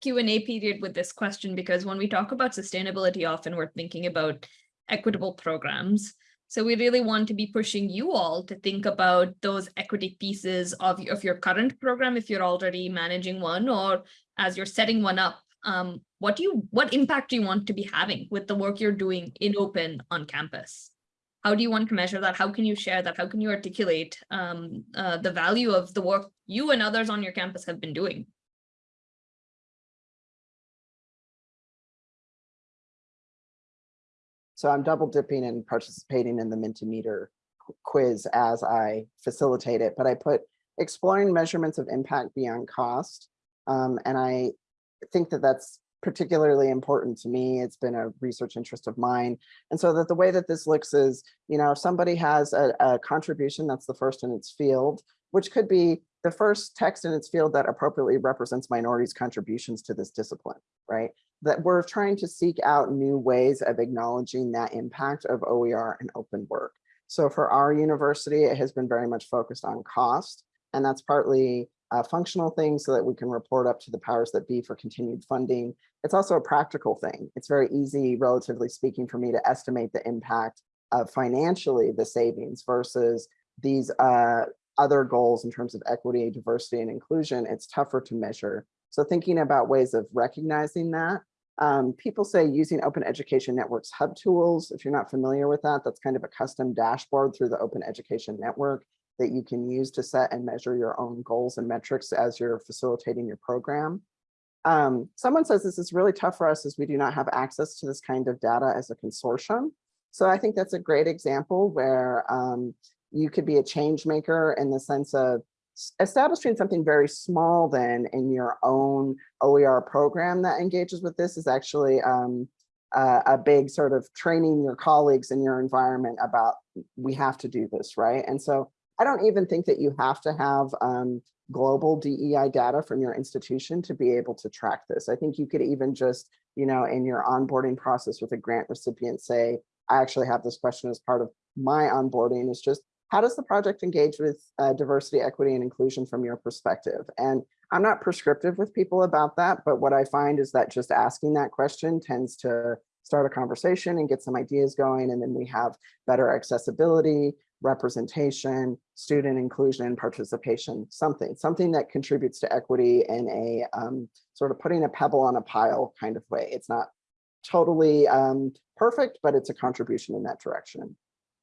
Q&A period with this question because when we talk about sustainability, often we're thinking about equitable programs. So we really want to be pushing you all to think about those equity pieces of, of your current program if you're already managing one or as you're setting one up. Um, what do you what impact do you want to be having with the work you're doing in open on campus? How do you want to measure that? How can you share that? How can you articulate um, uh, the value of the work you and others on your campus have been doing? So I'm double dipping and participating in the Mentimeter quiz as I facilitate it, but I put exploring measurements of impact beyond cost. Um, and I think that that's particularly important to me. It's been a research interest of mine. And so that the way that this looks is, you know, if somebody has a, a contribution that's the first in its field, which could be the first text in its field that appropriately represents minorities' contributions to this discipline, right? that we're trying to seek out new ways of acknowledging that impact of OER and open work. So for our university, it has been very much focused on cost, and that's partly a functional thing so that we can report up to the powers that be for continued funding. It's also a practical thing. It's very easy, relatively speaking, for me to estimate the impact of financially the savings versus these uh, other goals in terms of equity, diversity, and inclusion. It's tougher to measure. So thinking about ways of recognizing that um, people say using Open Education Network's hub tools. If you're not familiar with that, that's kind of a custom dashboard through the Open Education Network that you can use to set and measure your own goals and metrics as you're facilitating your program. Um, someone says this is really tough for us as we do not have access to this kind of data as a consortium. So I think that's a great example where um, you could be a change maker in the sense of establishing something very small then in your own OER program that engages with this is actually um, a, a big sort of training your colleagues in your environment about we have to do this, right? And so I don't even think that you have to have um, global DEI data from your institution to be able to track this. I think you could even just, you know, in your onboarding process with a grant recipient say, I actually have this question as part of my onboarding is just how does the project engage with uh, diversity, equity, and inclusion from your perspective? And I'm not prescriptive with people about that, but what I find is that just asking that question tends to start a conversation and get some ideas going. And then we have better accessibility, representation, student inclusion and participation, something, something that contributes to equity in a um, sort of putting a pebble on a pile kind of way. It's not totally um, perfect, but it's a contribution in that direction.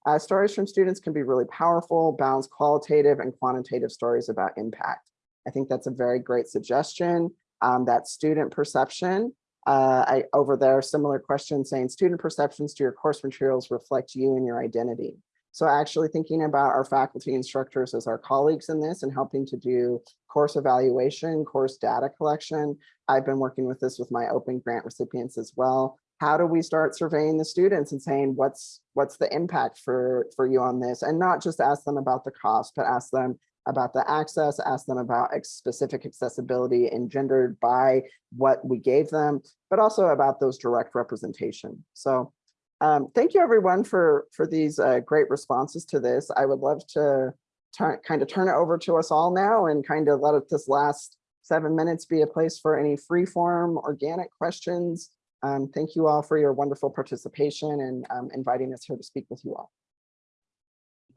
Uh, stories from students can be really powerful, balance qualitative and quantitative stories about impact. I think that's a very great suggestion. Um, that student perception, uh, I over there, similar question saying student perceptions to your course materials reflect you and your identity. So actually thinking about our faculty instructors as our colleagues in this and helping to do course evaluation, course data collection. I've been working with this with my open grant recipients as well. How do we start surveying the students and saying what's what's the impact for for you on this and not just ask them about the cost, but ask them about the access, ask them about specific accessibility engendered by what we gave them, but also about those direct representation. So um, thank you everyone for for these uh, great responses to this. I would love to turn kind of turn it over to us all now and kind of let it, this last seven minutes be a place for any free form organic questions. Um, thank you all for your wonderful participation and um, inviting us here to speak with you all.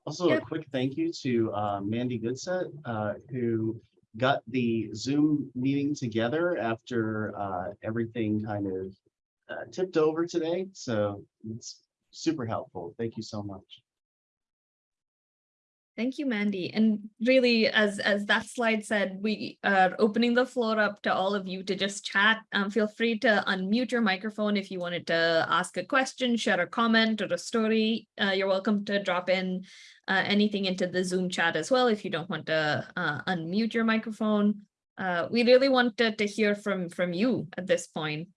Also, a quick thank you to uh, Mandy Goodset, uh, who got the Zoom meeting together after uh, everything kind of uh, tipped over today. So it's super helpful. Thank you so much. Thank you, Mandy. And really, as as that slide said, we are opening the floor up to all of you to just chat. Um, feel free to unmute your microphone if you wanted to ask a question, share a comment or a story. Uh, you're welcome to drop in uh, anything into the Zoom chat as well if you don't want to uh, unmute your microphone. Uh, we really wanted to hear from from you at this point.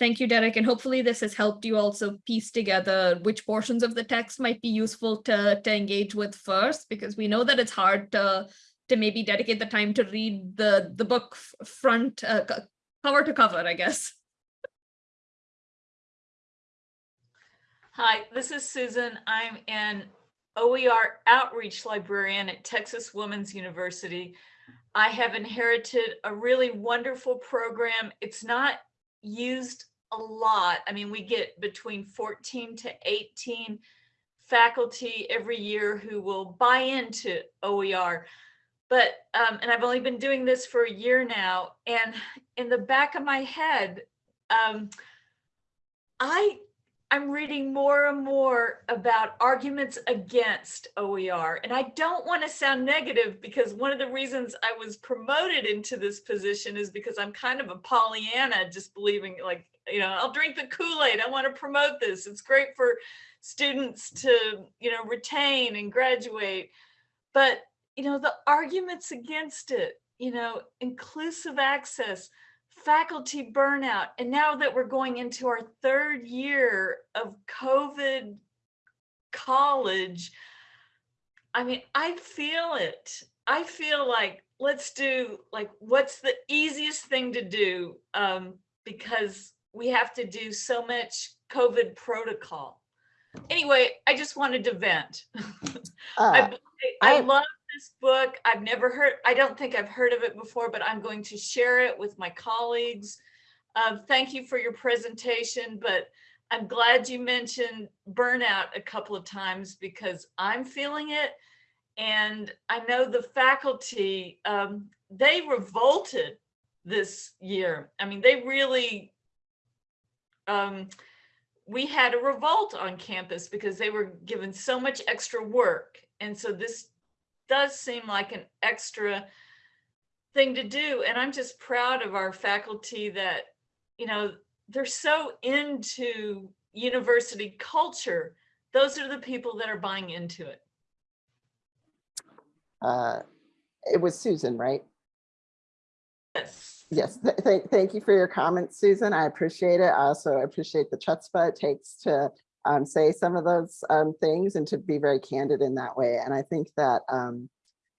Thank you, Derek, and hopefully this has helped you also piece together which portions of the text might be useful to, to engage with first, because we know that it's hard to, to maybe dedicate the time to read the, the book front, uh, cover to cover, I guess. Hi, this is Susan. I'm an OER outreach librarian at Texas Women's University. I have inherited a really wonderful program. It's not used a lot. I mean, we get between 14 to 18 faculty every year who will buy into OER. But, um, and I've only been doing this for a year now, and in the back of my head, um, I, I'm reading more and more about arguments against OER. And I don't want to sound negative because one of the reasons I was promoted into this position is because I'm kind of a Pollyanna, just believing like, you know, I'll drink the Kool-Aid. I want to promote this. It's great for students to, you know, retain and graduate. But, you know, the arguments against it, you know, inclusive access, faculty burnout. And now that we're going into our third year of COVID college, I mean, I feel it. I feel like let's do like what's the easiest thing to do um, because we have to do so much COVID protocol. Anyway, I just wanted to vent. I, Uh, I I- love this book. I've never heard, I don't think I've heard of it before, but I'm going to share it with my colleagues. Uh, thank you for your presentation, but I'm glad you mentioned burnout a couple of times because I'm feeling it. And I know the faculty, um, they revolted this year. I mean, they really, um, we had a revolt on campus because they were given so much extra work. And so this does seem like an extra thing to do. And I'm just proud of our faculty that, you know, they're so into university culture. Those are the people that are buying into it. uh, It was Susan, right? Yes. Yes, th- thank, thank you for your comments, Susan. I appreciate it. I also appreciate the chutzpah it takes to um, say some of those um, things and to be very candid in that way. And I think that um,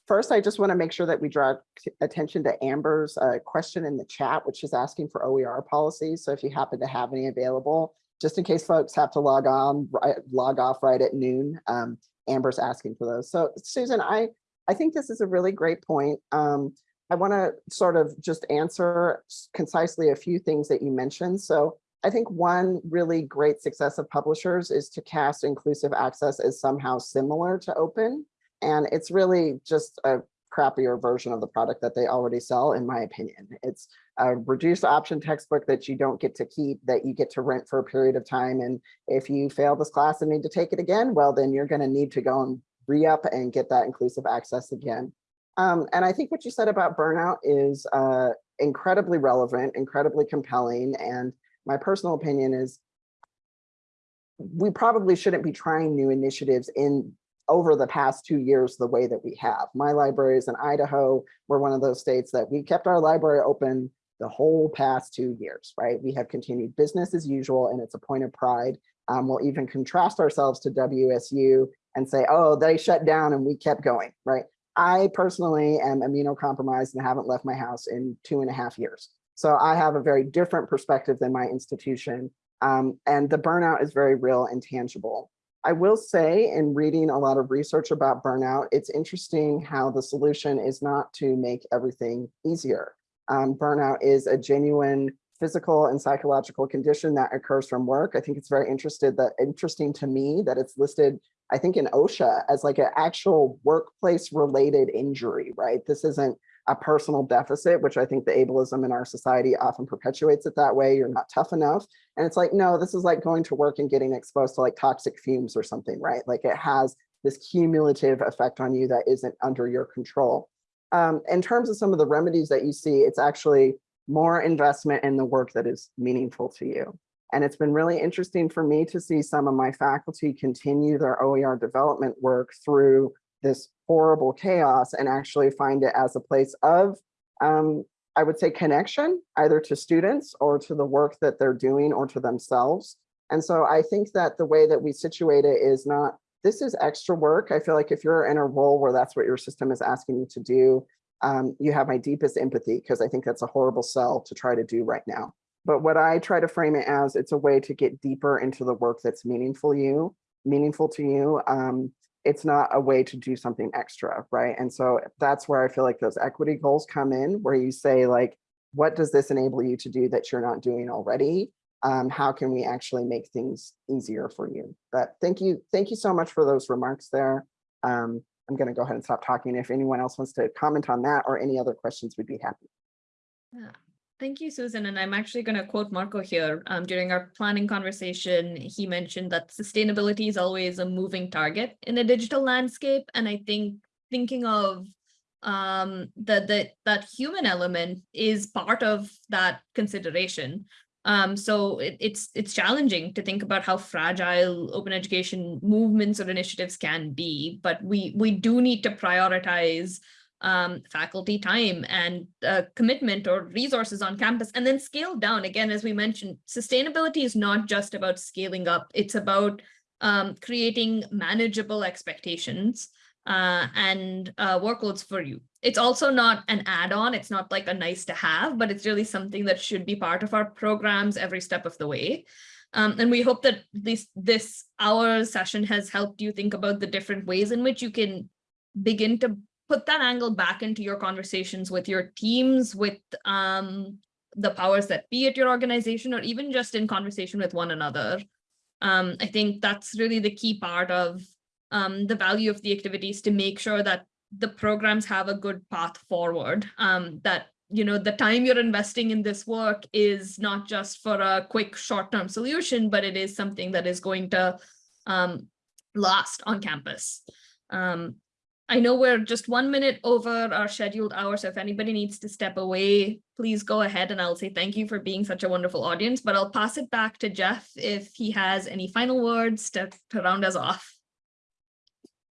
first, I just want to make sure that we draw attention to Amber's uh, question in the chat, which is asking for OER policies. So if you happen to have any available, just in case folks have to log on, log off right at noon, um, Amber's asking for those. So Susan, I, I think this is a really great point. Um, I want to sort of just answer concisely a few things that you mentioned. So I think one really great success of publishers is to cast inclusive access as somehow similar to open. And it's really just a crappier version of the product that they already sell, in my opinion. It's a reduced option textbook that you don't get to keep, that you get to rent for a period of time. And if you fail this class and need to take it again, well, then you're going to need to go and re-up and get that inclusive access again. Um, and I think what you said about burnout is uh, incredibly relevant, incredibly compelling. And my personal opinion is we probably shouldn't be trying new initiatives in over the past two years the way that we have. My library is in Idaho. We're one of those states that we kept our library open the whole past two years, right? We have continued business as usual, and it's a point of pride. Um, we'll even contrast ourselves to WSU and say, oh, they shut down and we kept going, right? I personally am immunocompromised and haven't left my house in two and a half years. So I have a very different perspective than my institution. Um, and the burnout is very real and tangible. I will say in reading a lot of research about burnout, it's interesting how the solution is not to make everything easier. Um, burnout is a genuine physical and psychological condition that occurs from work. I think it's very interested that interesting to me that it's listed I think in OSHA as like an actual workplace related injury, right? This isn't a personal deficit, which I think the ableism in our society often perpetuates it that way. You're not tough enough. And it's like, no, this is like going to work and getting exposed to like toxic fumes or something, right? Like it has this cumulative effect on you that isn't under your control. Um, in terms of some of the remedies that you see, it's actually more investment in the work that is meaningful to you. And it's been really interesting for me to see some of my faculty continue their OER development work through this horrible chaos and actually find it as a place of, um, I would say, connection, either to students or to the work that they're doing or to themselves. And so I think that the way that we situate it is not, this is extra work. I feel like if you're in a role where that's what your system is asking you to do, um, you have my deepest empathy because I think that's a horrible sell to try to do right now. But what I try to frame it as, it's a way to get deeper into the work that's meaningful you, meaningful to you. Um, it's not a way to do something extra, right? And so that's where I feel like those equity goals come in, where you say like, what does this enable you to do that you're not doing already? um, how can we actually make things easier for you? But thank you, thank you so much for those remarks there. Um, I'm going to go ahead and stop talking. If anyone else wants to comment on that or any other questions, we'd be happy. Yeah. Thank you, Susan. And I'm actually going to quote Marco here. Um, during our planning conversation, he mentioned that sustainability is always a moving target in a digital landscape. And I think thinking of um, that that that human element is part of that consideration. Um, so it, it's it's challenging to think about how fragile open education movements or initiatives can be, but we we do need to prioritize um, faculty time and uh, commitment or resources on campus and then scale down. Again, as we mentioned, sustainability is not just about scaling up, it's about um, creating manageable expectations uh, and uh, workloads for you. It's also not an add-on, it's not like a nice to have, but it's really something that should be part of our programs every step of the way. Um, and we hope that this, this hour session has helped you think about the different ways in which you can begin to put that angle back into your conversations with your teams, with um, the powers that be at your organization, or even just in conversation with one another. Um, I think that's really the key part of um, the value of the activities to make sure that the programs have a good path forward, um, that you know the time you're investing in this work is not just for a quick short-term solution, but it is something that is going to um, last on campus. Um, I know we're just one minute over our scheduled hour, so if anybody needs to step away, please go ahead and I'll say thank you for being such a wonderful audience, but I'll pass it back to Jeff if he has any final words to, to round us off.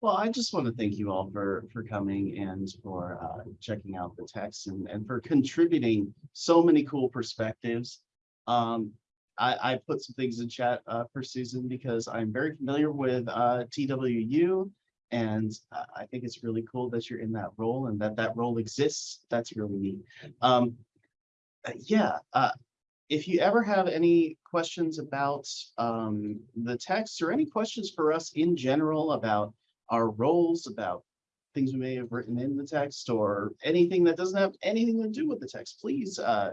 Well, I just want to thank you all for, for coming and for uh, checking out the text and, and for contributing so many cool perspectives. Um, I, I put some things in chat uh, for Susan because I'm very familiar with uh, TWU and uh, I think it's really cool that you're in that role and that that role exists. That's really neat. Um, uh, yeah, uh, if you ever have any questions about um, the text or any questions for us in general about our roles, about things we may have written in the text or anything that doesn't have anything to do with the text, please uh,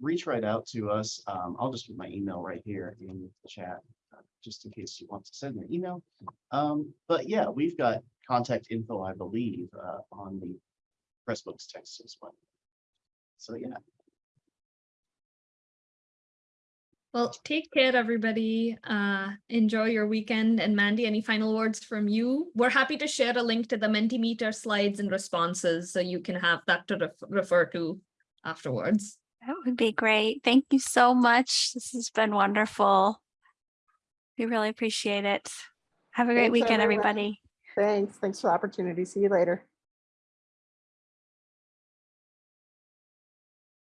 reach right out to us. Um, I'll just put my email right here in the chat just in case you want to send an email. Um, but yeah, we've got contact info, I believe, uh, on the Pressbooks text as well. So yeah, Well, take care, everybody. Uh, enjoy your weekend. And Mandy, any final words from you? We're happy to share a link to the Mentimeter slides and responses so you can have that to ref refer to afterwards. That would be great. Thank you so much. This has been wonderful. We really appreciate it. Have a great Thanks, weekend, everyone. everybody. Thanks. Thanks for the opportunity. See you later.